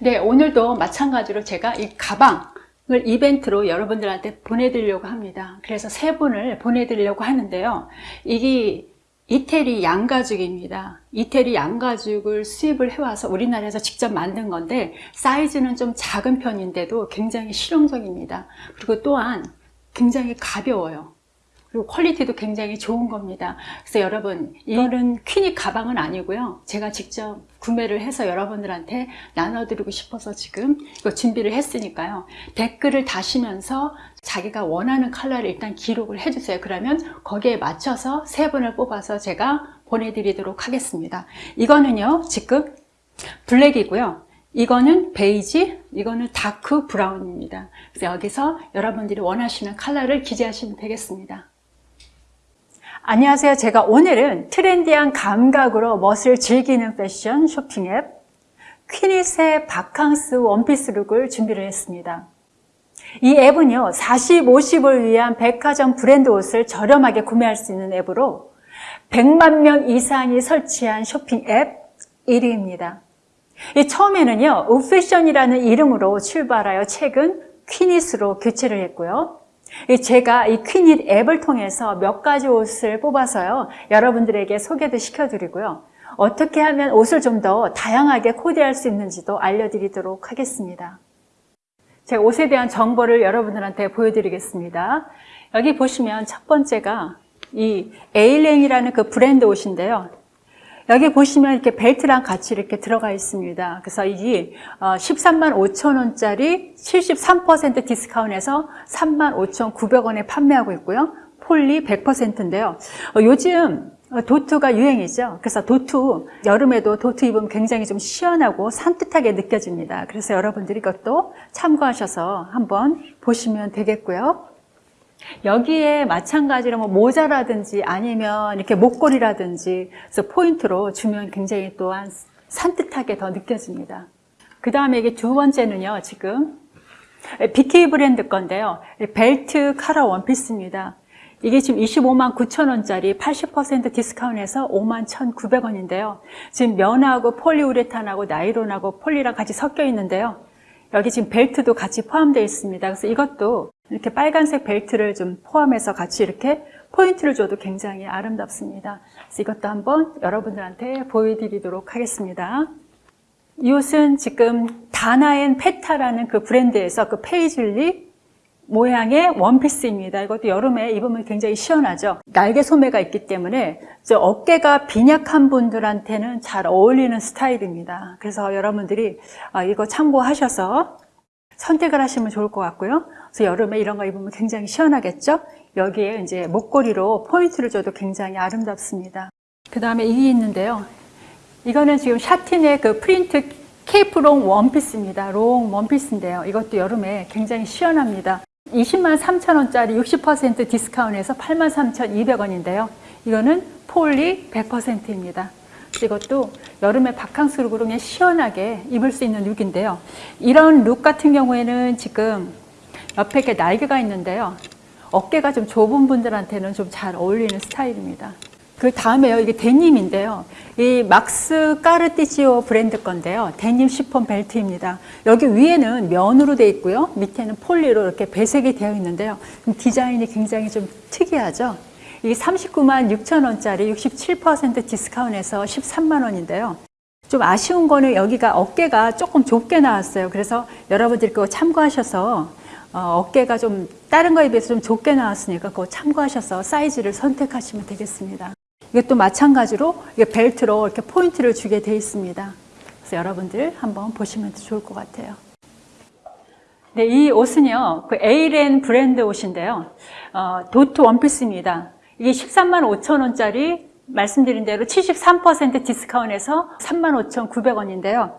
네, 오늘도 마찬가지로 제가 이 가방 을 이벤트로 여러분들한테 보내드리려고 합니다. 그래서 세 분을 보내드리려고 하는데요. 이게 이태리 양가죽입니다. 이태리 양가죽을 수입을 해와서 우리나라에서 직접 만든 건데 사이즈는 좀 작은 편인데도 굉장히 실용적입니다. 그리고 또한 굉장히 가벼워요. 그리고 퀄리티도 굉장히 좋은 겁니다. 그래서 여러분 이거는 퀸이 가방은 아니고요. 제가 직접 구매를 해서 여러분들한테 나눠드리고 싶어서 지금 이거 준비를 했으니까요. 댓글을 다시면서 자기가 원하는 컬러를 일단 기록을 해주세요. 그러면 거기에 맞춰서 세 분을 뽑아서 제가 보내드리도록 하겠습니다. 이거는요 지금 블랙이고요. 이거는 베이지, 이거는 dark brown입니다. 그래서 여기서 여러분들이 원하시는 컬러를 기재하시면 되겠습니다. 안녕하세요. 제가 오늘은 트렌디한 감각으로 멋을 즐기는 패션 쇼핑 앱 퀸잇의 바캉스 원피스 룩을 준비를 했습니다. 이 앱은요 40, 50을 위한 백화점 브랜드 옷을 저렴하게 구매할 수 있는 앱으로 100만 명 이상이 설치한 쇼핑 앱 1위입니다. 처음에는요 우패션이라는 이름으로 출발하여 최근 퀸잇으로 교체를 했고요 제가 이 퀸잇 앱을 통해서 몇 가지 옷을 뽑아서요 여러분들에게 소개도 시켜드리고요. 어떻게 하면 옷을 좀 더 다양하게 코디할 수 있는지도 알려드리도록 하겠습니다. 제가 옷에 대한 정보를 여러분들한테 보여드리겠습니다. 여기 보시면 첫 번째가 이 에일랭이라는 그 브랜드 옷인데요 여기 보시면 이렇게 벨트랑 같이 이렇게 들어가 있습니다. 그래서 이게 13만 어, 5천 원짜리 73% 디스카운트해서 3만 5천 900원에 판매하고 있고요. 폴리 100%인데요. 어, 요즘 도트가 유행이죠. 그래서 도트, 여름에도 도트 입으면 굉장히 좀 시원하고 산뜻하게 느껴집니다. 그래서 여러분들이 이것도 참고하셔서 한번 보시면 되겠고요. 여기에 마찬가지로 뭐 모자라든지 아니면 이렇게 목걸이라든지 그래서 포인트로 주면 굉장히 또한 산뜻하게 더 느껴집니다. 그 다음에 이게 두 번째는요, 지금 BK 브랜드 건데요. 벨트 카라 원피스입니다. 이게 지금 25만 9천 원짜리 80% 디스카운트해서 5만 1,900원인데요. 지금 면하고 폴리우레탄하고 나이론하고 폴리랑 같이 섞여 있는데요. 여기 지금 벨트도 같이 포함되어 있습니다. 그래서 이것도 이렇게 빨간색 벨트를 좀 포함해서 같이 이렇게 포인트를 줘도 굉장히 아름답습니다. 그래서 이것도 한번 여러분들한테 보여드리도록 하겠습니다. 이 옷은 지금 다나앤 페타라는 그 브랜드에서 그 페이즐리 모양의 원피스입니다. 이것도 여름에 입으면 굉장히 시원하죠. 날개 소매가 있기 때문에 어깨가 빈약한 분들한테는 잘 어울리는 스타일입니다. 그래서 여러분들이 아, 이거 참고하셔서 선택을 하시면 좋을 것 같고요. 그래서 여름에 이런 거 입으면 굉장히 시원하겠죠? 여기에 이제 목걸이로 포인트를 줘도 굉장히 아름답습니다. 그 다음에 이게 있는데요. 이거는 지금 샤트렌의 그 프린트 케이프 롱 원피스입니다. 롱 원피스인데요. 이것도 여름에 굉장히 시원합니다. 20만 3천 원짜리 60% 디스카운트해서 8만 3,200원인데요. 이거는 폴리 100%입니다. 이것도 여름에 바캉스 룩으로 그냥 시원하게 입을 수 있는 룩인데요. 이런 룩 같은 경우에는 지금 옆에 이렇게 날개가 있는데요. 어깨가 좀 좁은 분들한테는 좀 잘 어울리는 스타일입니다. 그 다음에요. 이게 데님인데요. 이 막스 까르티지오 브랜드 건데요. 데님 시폰 벨트입니다. 여기 위에는 면으로 되어 있고요. 밑에는 폴리로 이렇게 배색이 되어 있는데요. 디자인이 굉장히 좀 특이하죠. 이 39만 6천 원짜리 67% 디스카운트해서 13만 원인데요. 좀 아쉬운 거는 여기가 어깨가 조금 좁게 나왔어요. 그래서 여러분들이 그거 참고하셔서 어, 깨가좀 다른 거에 비해서 좀 좁게 나왔으니까 그거 참고하셔서 사이즈를 선택하시면 되겠습니다. 이것도 마찬가지로 벨트로 이렇게 포인트를 주게 되어 있습니다. 그래서 여러분들 한번 보시면 좋을 것 같아요. 네, 이 옷은요, 그 에이렌 브랜드 옷인데요. 어, 도트 원피스입니다. 이게 13만 5천 원짜리 말씀드린 대로 73% 디스카운트해서 3만 5천 900원인데요.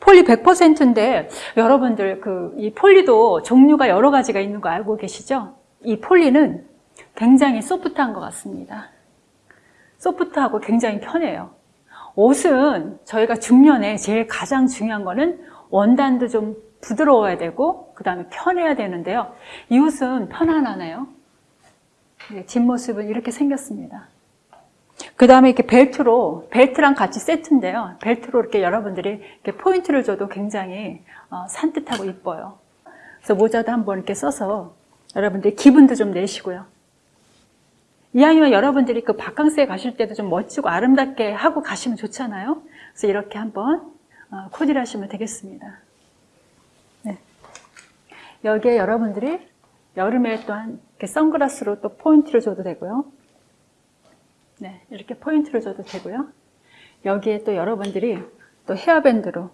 폴리 100%인데 여러분들 그 이 폴리도 종류가 여러 가지가 있는 거 알고 계시죠? 이 폴리는 굉장히 소프트한 것 같습니다. 소프트하고 굉장히 편해요. 옷은 저희가 중년에 제일 가장 중요한 거는 원단도 좀 부드러워야 되고 그 다음에 편해야 되는데요. 이 옷은 편안하네요. 뒷모습은 이렇게 생겼습니다. 그 다음에 이렇게 벨트로, 벨트랑 같이 세트인데요. 벨트로 이렇게 여러분들이 이렇게 포인트를 줘도 굉장히 어, 산뜻하고 이뻐요. 그래서 모자도 한번 이렇게 써서 여러분들이 기분도 좀 내시고요. 이왕이면 여러분들이 그 바캉스에 가실 때도 좀 멋지고 아름답게 하고 가시면 좋잖아요. 그래서 이렇게 한번 어, 코디를 하시면 되겠습니다. 네. 여기에 여러분들이 여름에 또한 선글라스로 또 포인트를 줘도 되고요. 네, 이렇게 포인트를 줘도 되고요. 여기에 또 여러분들이 또 헤어밴드로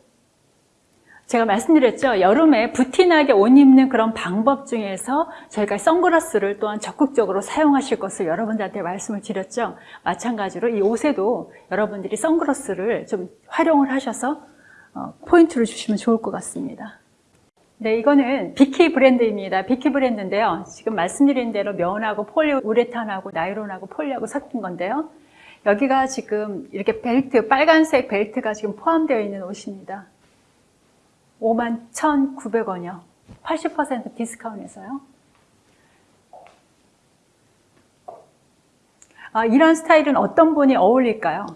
제가 말씀드렸죠. 여름에 부티나게 옷 입는 그런 방법 중에서 저희가 선글라스를 또한 적극적으로 사용하실 것을 여러분들한테 말씀을 드렸죠. 마찬가지로 이 옷에도 여러분들이 선글라스를 좀 활용을 하셔서 어, 포인트를 주시면 좋을 것 같습니다. 네, 이거는 비키 브랜드입니다. 비키 브랜드인데요. 지금 말씀드린 대로 면하고 폴리우레탄하고 나이론하고 폴리하고 섞인 건데요. 여기가 지금 이렇게 벨트, 빨간색 벨트가 지금 포함되어 있는 옷입니다. 51,900원이요. 80% 디스카운트에서요. 아, 이런 스타일은 어떤 분이 어울릴까요?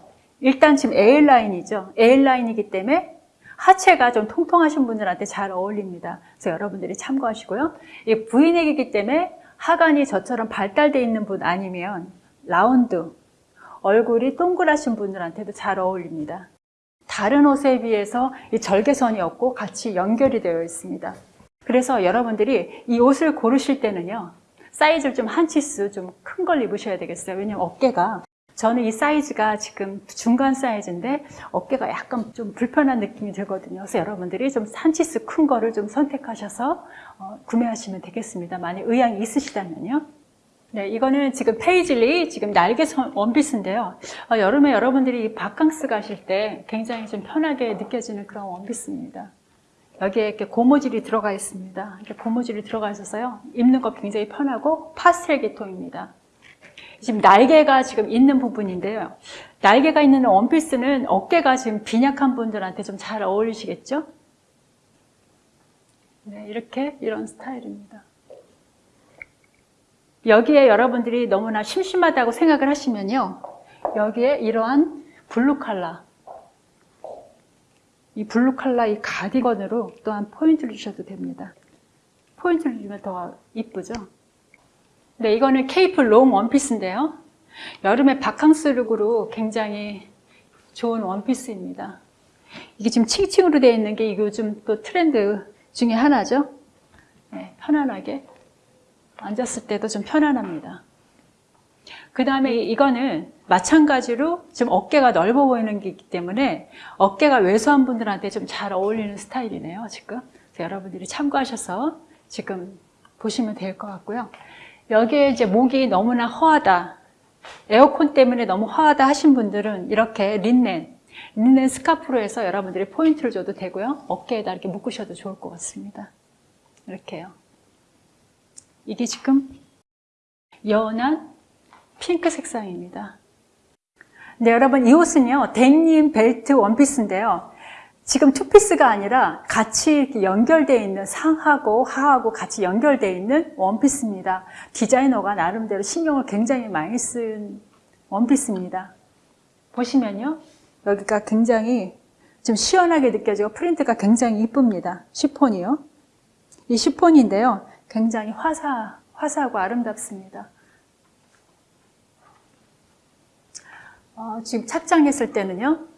일단 지금 A라인이죠. A라인이기 때문에 하체가 좀 통통하신 분들한테 잘 어울립니다. 그래서 여러분들이 참고하시고요. 이 V넥이기 때문에 하관이 저처럼 발달되어 있는 분 아니면 라운드, 얼굴이 동그라신 분들한테도 잘 어울립니다. 다른 옷에 비해서 이 절개선이 없고 같이 연결이 되어 있습니다. 그래서 여러분들이 이 옷을 고르실 때는요. 사이즈를 좀 한 치수 좀 큰 걸 입으셔야 되겠어요. 왜냐면 어깨가 저는 이 사이즈가 지금 중간 사이즈인데 어깨가 약간 좀 불편한 느낌이 들거든요. 그래서 여러분들이 좀한 치수 큰 거를 좀 선택하셔서 어, 구매하시면 되겠습니다. 만약 의향이 있으시다면요. 네, 이거는 지금 페이즐리 지금 날개 원피스인데요. 어, 여름에 여러분들이 바캉스 가실 때 굉장히 좀 편하게 느껴지는 그런 원피스입니다. 여기에 이렇게 고무줄이 들어가 있습니다. 이렇게 고무줄이 들어가 있어서요. 입는 거 굉장히 편하고 파스텔 계통입니다. 지금 날개가 지금 있는 부분인데요. 날개가 있는 원피스는 어깨가 지금 빈약한 분들한테 좀 잘 어울리시겠죠? 네, 이렇게 이런 스타일입니다. 여기에 여러분들이 너무나 심심하다고 생각을 하시면요. 여기에 이러한 블루 칼라 이 블루 칼라 이 가디건으로 또한 포인트를 주셔도 됩니다. 포인트를 주면 더 이쁘죠? 네, 이거는 케이프 롱 원피스인데요. 여름에 바캉스 룩으로 굉장히 좋은 원피스입니다. 이게 지금 칭칭으로 되어 있는 게 요즘 또 트렌드 중에 하나죠. 네, 편안하게 앉았을 때도 좀 편안합니다. 그 다음에 이거는 마찬가지로 좀 어깨가 넓어 보이는 게 있기 때문에 어깨가 왜소한 분들한테 좀 잘 어울리는 스타일이네요, 지금. 여러분들이 참고하셔서 지금 보시면 될 것 같고요. 여기에 이제 목이 너무나 허하다, 에어컨 때문에 너무 허하다 하신 분들은 이렇게 린넨, 린넨 스카프로 해서 여러분들이 포인트를 줘도 되고요. 어깨에다 이렇게 묶으셔도 좋을 것 같습니다. 이렇게요. 이게 지금 연한 핑크 색상입니다. 네, 여러분 이 옷은요 데님 벨트 원피스인데요. 지금 투피스가 아니라 같이 이렇게 연결되어 있는 상하고 하하고 같이 연결되어 있는 원피스입니다. 디자이너가 나름대로 신경을 굉장히 많이 쓴 원피스입니다. 보시면요. 여기가 굉장히 좀 시원하게 느껴지고 프린트가 굉장히 이쁩니다. 시폰이요. 이 시폰인데요. 굉장히 화사, 화사하고 아름답습니다. 어, 지금 착장했을 때는요.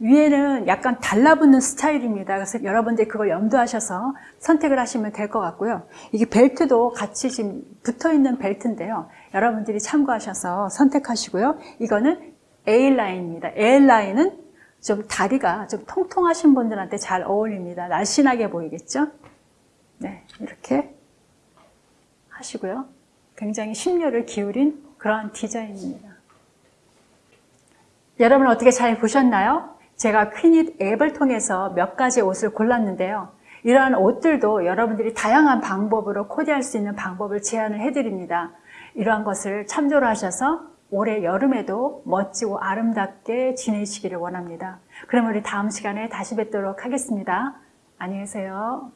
위에는 약간 달라붙는 스타일입니다. 그래서 여러분들이 그걸 염두하셔서 선택을 하시면 될 것 같고요. 이게 벨트도 같이 지금 붙어 있는 벨트인데요. 여러분들이 참고하셔서 선택하시고요. 이거는 A라인입니다. A라인은 좀 다리가 좀 통통하신 분들한테 잘 어울립니다. 날씬하게 보이겠죠? 네, 이렇게 하시고요. 굉장히 심려를 기울인 그러한 디자인입니다. 여러분 어떻게 잘 보셨나요? 제가 퀸잇 앱을 통해서 몇 가지 옷을 골랐는데요. 이러한 옷들도 여러분들이 다양한 방법으로 코디할 수 있는 방법을 제안을 해드립니다. 이러한 것을 참조를 하셔서 올해 여름에도 멋지고 아름답게 지내시기를 원합니다. 그럼 우리 다음 시간에 다시 뵙도록 하겠습니다. 안녕히 계세요.